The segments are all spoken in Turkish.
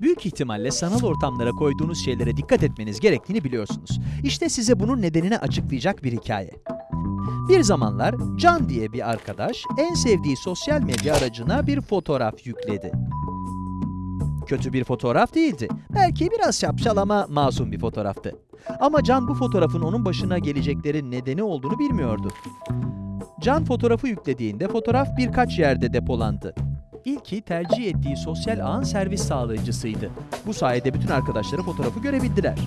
Büyük ihtimalle sanal ortamlara koyduğunuz şeylere dikkat etmeniz gerektiğini biliyorsunuz. İşte size bunun nedenini açıklayacak bir hikaye. Bir zamanlar Can diye bir arkadaş en sevdiği sosyal medya aracına bir fotoğraf yükledi. Kötü bir fotoğraf değildi. Belki biraz şapşal ama masum bir fotoğraftı. Ama Can bu fotoğrafın onun başına geleceklerin nedeni olduğunu bilmiyordu. Can fotoğrafı yüklediğinde fotoğraf birkaç yerde depolandı. İlki tercih ettiği sosyal ağın servis sağlayıcısıydı. Bu sayede bütün arkadaşları fotoğrafı görebildiler.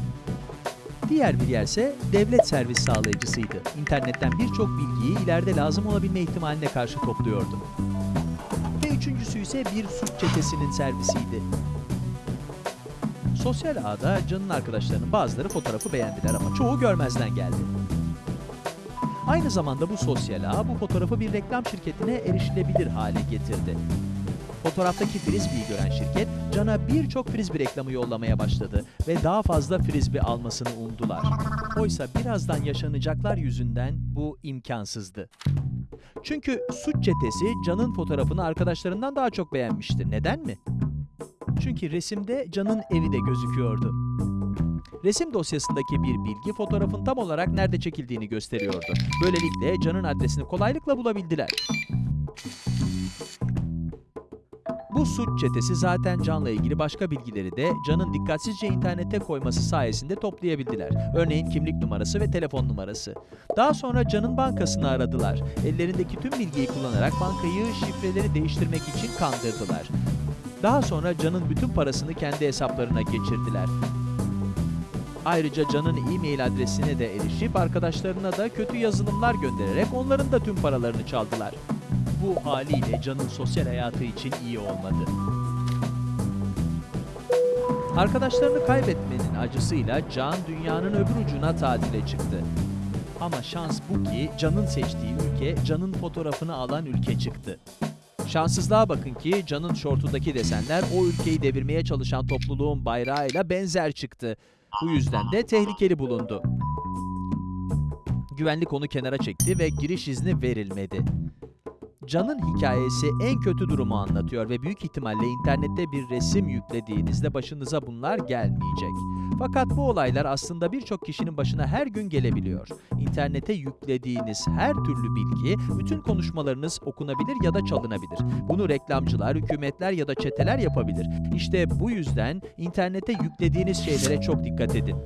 Diğer bir yerse devlet servis sağlayıcısıydı. İnternetten birçok bilgiyi ileride lazım olabilme ihtimaline karşı topluyordu. Ve üçüncüsü ise bir suç çetesinin servisiydi. Sosyal ağda Can'ın arkadaşlarının bazıları fotoğrafı beğendiler ama çoğu görmezden geldi. Aynı zamanda bu sosyal ağ bu fotoğrafı bir reklam şirketine erişilebilir hale getirdi. Fotoğraftaki frisbee'yi gören şirket, Can'a birçok frisbee reklamı yollamaya başladı ve daha fazla frisbee almasını umdular. Oysa birazdan yaşanacaklar yüzünden bu imkansızdı. Çünkü suç çetesi Can'ın fotoğrafını arkadaşlarından daha çok beğenmişti. Neden mi? Çünkü resimde Can'ın evi de gözüküyordu. Resim dosyasındaki bir bilgi fotoğrafın tam olarak nerede çekildiğini gösteriyordu. Böylelikle Can'ın adresini kolaylıkla bulabildiler. Suç çetesi zaten Can'la ilgili başka bilgileri de Can'ın dikkatsizce internete koyması sayesinde toplayabildiler. Örneğin kimlik numarası ve telefon numarası. Daha sonra Can'ın bankasını aradılar. Ellerindeki tüm bilgiyi kullanarak bankayı şifreleri değiştirmek için kandırdılar. Daha sonra Can'ın bütün parasını kendi hesaplarına geçirdiler. Ayrıca Can'ın e-mail adresine de erişip arkadaşlarına da kötü yazılımlar göndererek onların da tüm paralarını çaldılar. Bu haliyle Can'ın sosyal hayatı için iyi olmadı. Arkadaşlarını kaybetmenin acısıyla Can dünyanın öbür ucuna tatile çıktı. Ama şans bu ki Can'ın seçtiği ülke Can'ın fotoğrafını alan ülke çıktı. Şanssızlığa bakın ki Can'ın şortundaki desenler o ülkeyi devirmeye çalışan topluluğun bayrağıyla benzer çıktı. Bu yüzden de tehlikeli bulundu. Güvenlik onu kenara çekti ve giriş izni verilmedi. Can'ın hikayesi en kötü durumu anlatıyor ve büyük ihtimalle internette bir resim yüklediğinizde başınıza bunlar gelmeyecek. Fakat bu olaylar aslında birçok kişinin başına her gün gelebiliyor. İnternete yüklediğiniz her türlü bilgi, bütün konuşmalarınız okunabilir ya da çalınabilir. Bunu reklamcılar, hükümetler ya da çeteler yapabilir. İşte bu yüzden internete yüklediğiniz şeylere çok dikkat edin.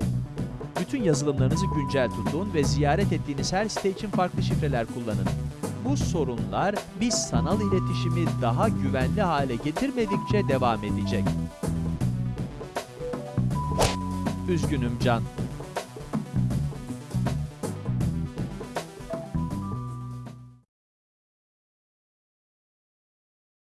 Bütün yazılımlarınızı güncel tutun ve ziyaret ettiğiniz her site için farklı şifreler kullanın. Bu sorunlar biz sanal iletişimi daha güvenli hale getirmedikçe devam edecek. Üzgünüm Can.